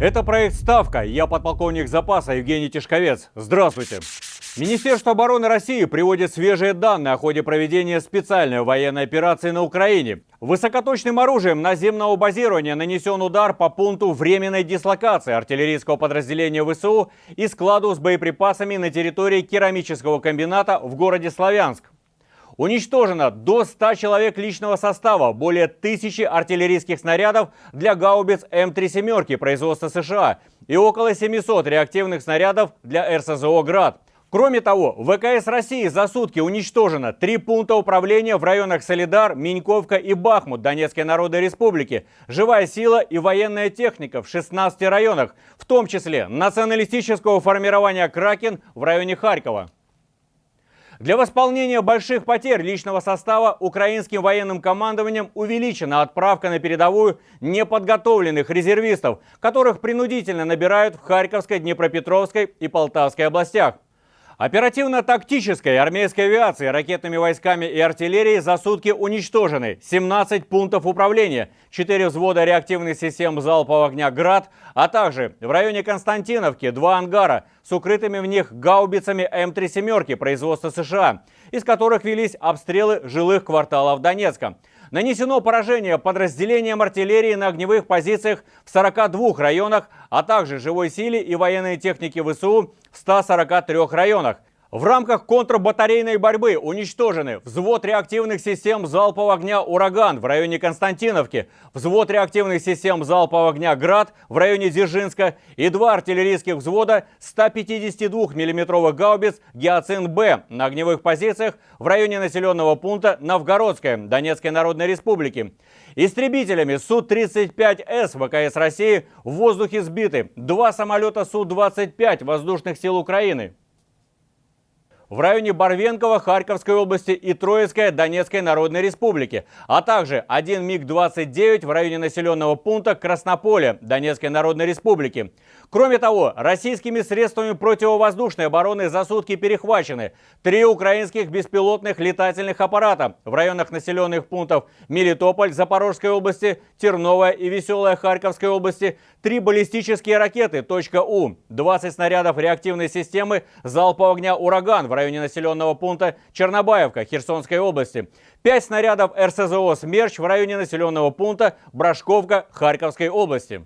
Это проект «Ставка». Я подполковник запаса Евгений Тишковец. Здравствуйте. Министерство обороны России приводит свежие данные о ходе проведения специальной военной операции на Украине. Высокоточным оружием наземного базирования нанесен удар по пункту временной дислокации артиллерийского подразделения ВСУ и складу с боеприпасами на территории керамического комбината в городе Славянск. Уничтожено до 100 человек личного состава, более тысячи артиллерийских снарядов для гаубиц М3 «семерки» производства США и около 700 реактивных снарядов для РСЗО «Град». Кроме того, ВКС России за сутки уничтожено три пункта управления в районах Солидар, Миньковка и Бахмут Донецкой Народной Республики, живая сила и военная техника в 16 районах, в том числе националистического формирования «Кракен» в районе Харькова. Для восполнения больших потерь личного состава украинским военным командованием увеличена отправка на передовую неподготовленных резервистов, которых принудительно набирают в Харьковской, Днепропетровской и Полтавской областях. Оперативно-тактической армейской авиации, ракетными войсками и артиллерией за сутки уничтожены 17 пунктов управления, 4 взвода реактивных систем залпового огня «Град», а также в районе Константиновки два ангара с укрытыми в них гаубицами М3 «семерки» производства США, из которых велись обстрелы жилых кварталов Донецка. Нанесено поражение подразделениям артиллерии на огневых позициях в 42 районах, а также живой силе и военной технике ВСУ в 143 районах. В рамках контрбатарейной борьбы уничтожены взвод реактивных систем залпового огня «Ураган» в районе Константиновки, взвод реактивных систем залпового огня «Град» в районе Дзержинска и два артиллерийских взвода 152 миллиметровых гаубиц «Гиацин-Б» на огневых позициях в районе населенного пункта Новгородская Донецкой Народной Республики. Истребителями Су-35С ВКС России в воздухе сбиты два самолета Су-25 воздушных сил Украины в районе Барвенкова Харьковской области и Троицкой Донецкой Народной Республики, а также один МиГ-29 в районе населенного пункта Краснополе Донецкой Народной Республики. Кроме того, российскими средствами противовоздушной обороны за сутки перехвачены три украинских беспилотных летательных аппарата в районах населенных пунктов Мелитополь Запорожской области, Терновая и Веселая Харьковской области, три баллистические ракеты «У», 20 снарядов реактивной системы залпового огня «Ураган» в районе населенного пункта Чернобаевка Херсонской области, 5 снарядов РСЗО «Смерч» в районе населенного пункта Брашковка Харьковской области.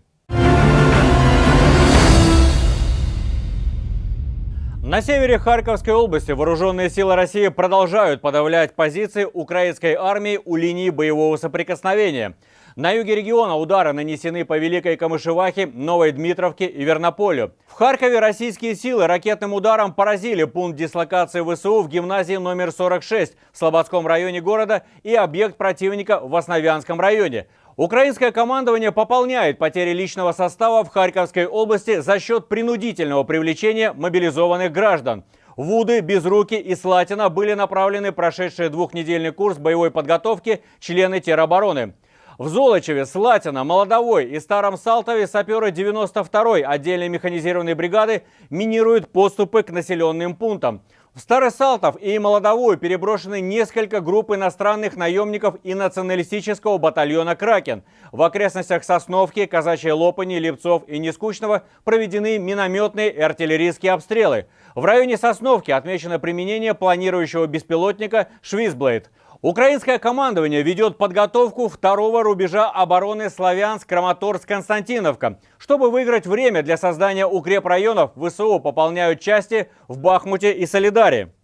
На севере Харьковской области вооруженные силы России продолжают подавлять позиции украинской армии у линии боевого соприкосновения. На юге региона удары нанесены по Великой Камышевахе, Новой Дмитровке и Вернополю. В Харькове российские силы ракетным ударом поразили пункт дислокации ВСУ в гимназии номер 46 в Слободском районе города и объект противника в Основянском районе. Украинское командование пополняет потери личного состава в Харьковской области за счет принудительного привлечения мобилизованных граждан. Вуды, Безруки и Слатина были направлены прошедшие двухнедельный курс боевой подготовки члены теробороны. В Золочеве, Слатина, Молодовой и Старом Салтове саперы 92-й отдельной механизированной бригады минируют поступы к населенным пунктам. В Старый Салтов и Молодовую переброшены несколько групп иностранных наемников и националистического батальона «Кракен». В окрестностях Сосновки, Казачьей Лопани, Лепцов и Нескучного проведены минометные и артиллерийские обстрелы. В районе Сосновки отмечено применение планирующего беспилотника «Швизблейд». Украинское командование ведет подготовку второго рубежа обороны Славянск-Краматорск-Константиновка. Чтобы выиграть время для создания укрепрайонов, ВСУ пополняют части в Бахмуте и Солидаре.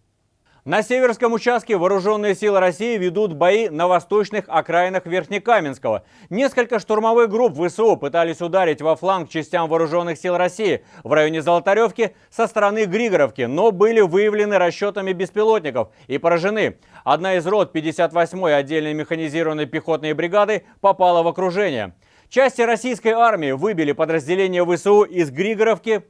На северском участке вооруженные силы России ведут бои на восточных окраинах Верхнекаменского. Несколько штурмовых групп ВСУ пытались ударить во фланг частям вооруженных сил России в районе Золотаревки со стороны Григоровки, но были выявлены расчетами беспилотников и поражены. Одна из рот 58-й отдельной механизированной пехотной бригады попала в окружение. Части российской армии выбили подразделения ВСУ из Григоровки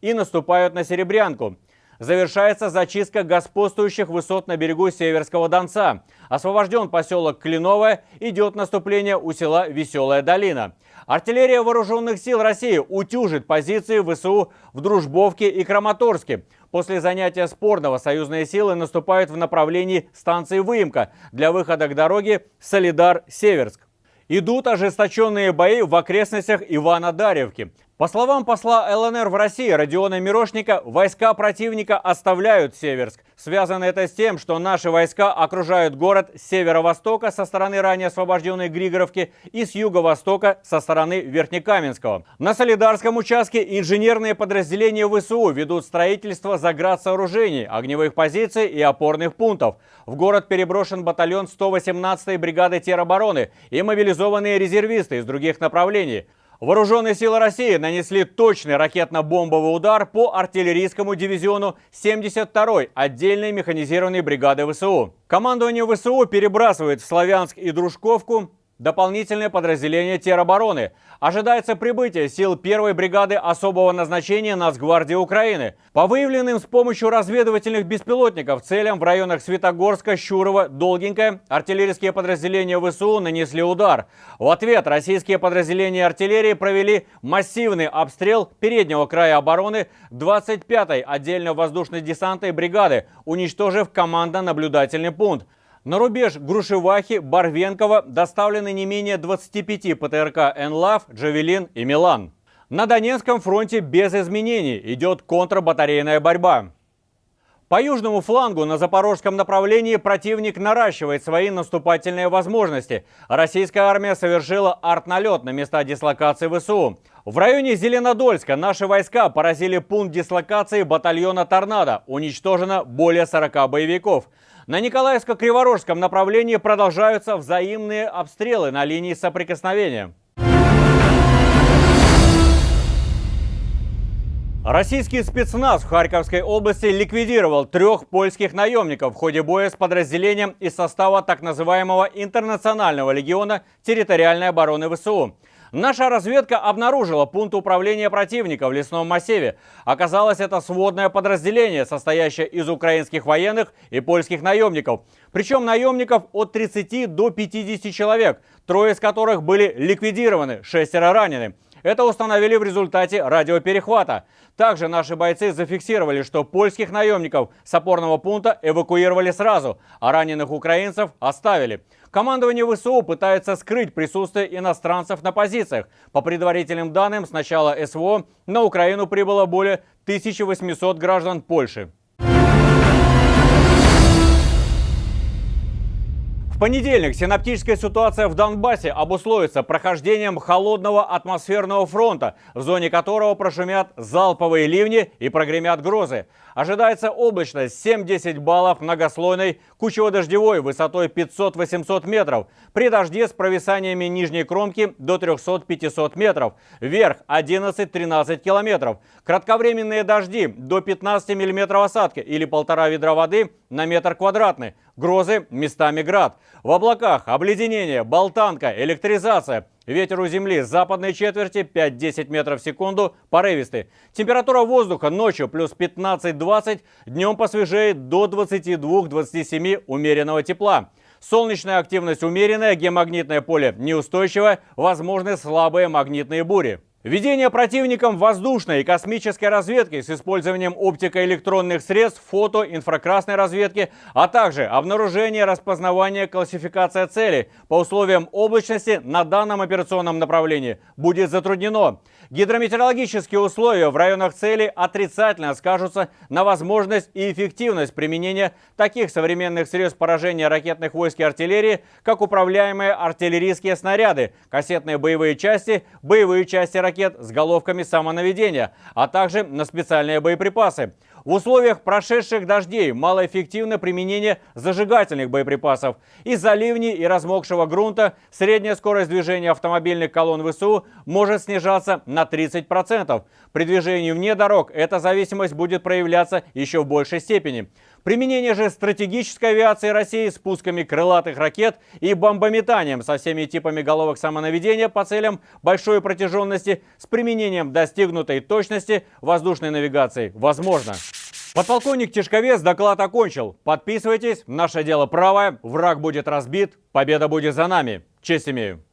и наступают на Серебрянку. Завершается зачистка господствующих высот на берегу Северского Донца. Освобожден поселок Клиновое, идет наступление у села Веселая Долина. Артиллерия вооруженных сил России утюжит позиции ВСУ в Дружбовке и Краматорске. После занятия спорного союзные силы наступают в направлении станции Выемка для выхода к дороге Солидар-Северск. Идут ожесточенные бои в окрестностях Ивана-Даревки. По словам посла ЛНР в России Родиона Мирошника, войска противника оставляют Северск. Связано это с тем, что наши войска окружают город с северо-востока со стороны ранее освобожденной Григоровки и с юго-востока со стороны Верхнекаменского. На Солидарском участке инженерные подразделения ВСУ ведут строительство заградсооружений, огневых позиций и опорных пунктов. В город переброшен батальон 118-й бригады теробороны и мобилизованные резервисты из других направлений. Вооруженные силы России нанесли точный ракетно-бомбовый удар по артиллерийскому дивизиону 72-й отдельной механизированной бригады ВСУ. Командование ВСУ перебрасывает в Славянск и Дружковку Дополнительное подразделение теробороны. Ожидается прибытие сил первой бригады особого назначения Нацгвардии Украины. По выявленным с помощью разведывательных беспилотников целям в районах Светогорска, Щурова, Долгенькая артиллерийские подразделения ВСУ нанесли удар. В ответ российские подразделения артиллерии провели массивный обстрел переднего края обороны 25-й отдельно воздушно-десантной бригады, уничтожив командно-наблюдательный пункт. На рубеж Грушевахи, Барвенкова доставлены не менее 25 ПТРК «Энлав», «Джавелин» и «Милан». На Донецком фронте без изменений идет контрбатарейная борьба. По южному флангу на запорожском направлении противник наращивает свои наступательные возможности. Российская армия совершила артналет на места дислокации ВСУ. В районе Зеленодольска наши войска поразили пункт дислокации батальона «Торнадо». Уничтожено более 40 боевиков. На Николаевско-Криворожском направлении продолжаются взаимные обстрелы на линии соприкосновения. Российский спецназ в Харьковской области ликвидировал трех польских наемников в ходе боя с подразделением из состава так называемого Интернационального легиона территориальной обороны ВСУ. Наша разведка обнаружила пункт управления противника в лесном массиве. Оказалось, это сводное подразделение, состоящее из украинских военных и польских наемников. Причем наемников от 30 до 50 человек, трое из которых были ликвидированы, шестеро ранены. Это установили в результате радиоперехвата. Также наши бойцы зафиксировали, что польских наемников с опорного пункта эвакуировали сразу, а раненых украинцев оставили. Командование ВСУ пытается скрыть присутствие иностранцев на позициях. По предварительным данным, с начала СВО на Украину прибыло более 1800 граждан Польши. В понедельник синаптическая ситуация в Донбассе обусловится прохождением холодного атмосферного фронта, в зоне которого прошумят залповые ливни и прогремят грозы. Ожидается облачность 7-10 баллов многослойной, кучево-дождевой высотой 500-800 метров, при дожде с провисаниями нижней кромки до 300-500 метров, вверх 11-13 километров, кратковременные дожди до 15 миллиметров осадки или полтора ведра воды на метр квадратный, Грозы, местами град. В облаках обледенение, болтанка, электризация. Ветер у земли западной четверти 5-10 метров в секунду, порывистый. Температура воздуха ночью плюс 15-20, днем посвежеет до 22-27 умеренного тепла. Солнечная активность умеренная, геомагнитное поле неустойчивое, возможны слабые магнитные бури. Ведение противником воздушной и космической разведки с использованием оптико-электронных средств, фото, инфракрасной разведки, а также обнаружение, распознавание, классификация целей по условиям облачности на данном операционном направлении будет затруднено. Гидрометеорологические условия в районах цели отрицательно скажутся на возможность и эффективность применения таких современных средств поражения ракетных войск и артиллерии, как управляемые артиллерийские снаряды, кассетные боевые части, боевые части ракет с головками самонаведения, а также на специальные боеприпасы. В условиях прошедших дождей малоэффективно применение зажигательных боеприпасов. Из-за ливней и размокшего грунта средняя скорость движения автомобильных колонн ВСУ может снижаться на 30%. При движении вне дорог эта зависимость будет проявляться еще в большей степени. Применение же стратегической авиации России с пусками крылатых ракет и бомбометанием со всеми типами головок самонаведения по целям большой протяженности с применением достигнутой точности воздушной навигации возможно. Подполковник Тишковец доклад окончил. Подписывайтесь, наше дело правое, враг будет разбит, победа будет за нами. Честь имею.